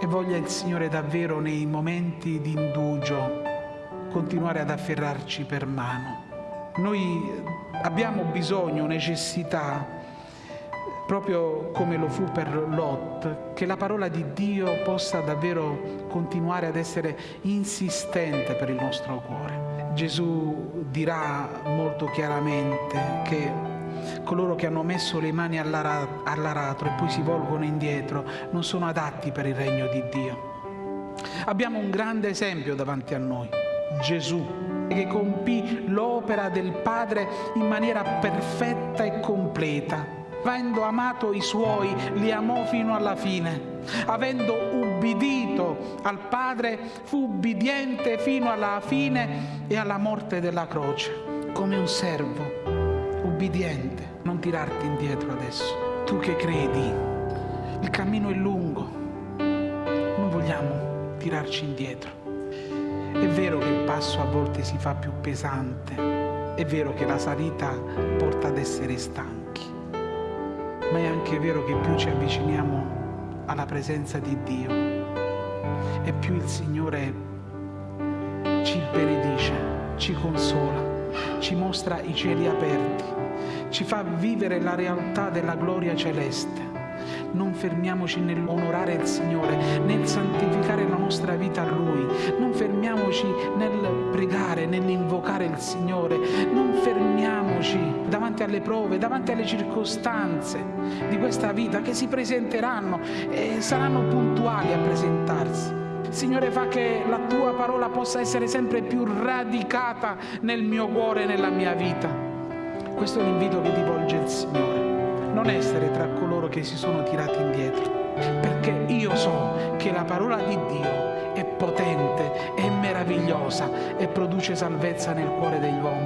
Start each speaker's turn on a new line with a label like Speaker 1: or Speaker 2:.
Speaker 1: e voglia il Signore davvero nei momenti di indugio continuare ad afferrarci per mano. Noi abbiamo bisogno, necessità, proprio come lo fu per Lot, che la parola di Dio possa davvero continuare ad essere insistente per il nostro cuore. Gesù dirà molto chiaramente che coloro che hanno messo le mani all'aratro e poi si volgono indietro non sono adatti per il regno di Dio. Abbiamo un grande esempio davanti a noi, Gesù, che compì l'opera del Padre in maniera perfetta e completa. Avendo amato i suoi, li amò fino alla fine. Avendo ubbidito al Padre, fu ubbidiente fino alla fine e alla morte della croce, come un servo ubbidiente, non tirarti indietro adesso. Tu che credi, il cammino è lungo, non vogliamo tirarci indietro. È vero che il passo a volte si fa più pesante, è vero che la salita porta ad essere stanchi, ma è anche vero che più ci avviciniamo alla presenza di Dio e più il Signore ci benedice, ci consola, ci mostra i cieli aperti ci fa vivere la realtà della gloria celeste. Non fermiamoci nell'onorare il Signore, nel santificare la nostra vita a Lui. Non fermiamoci nel pregare, nell'invocare il Signore. Non fermiamoci davanti alle prove, davanti alle circostanze di questa vita che si presenteranno e saranno puntuali a presentarsi. Signore, fa che la tua parola possa essere sempre più radicata nel mio cuore e nella mia vita. Questo è l'invito che ti volge il Signore. Non essere tra coloro che si sono tirati indietro, perché io so che la parola di Dio è potente, è meravigliosa e produce salvezza nel cuore degli uomini.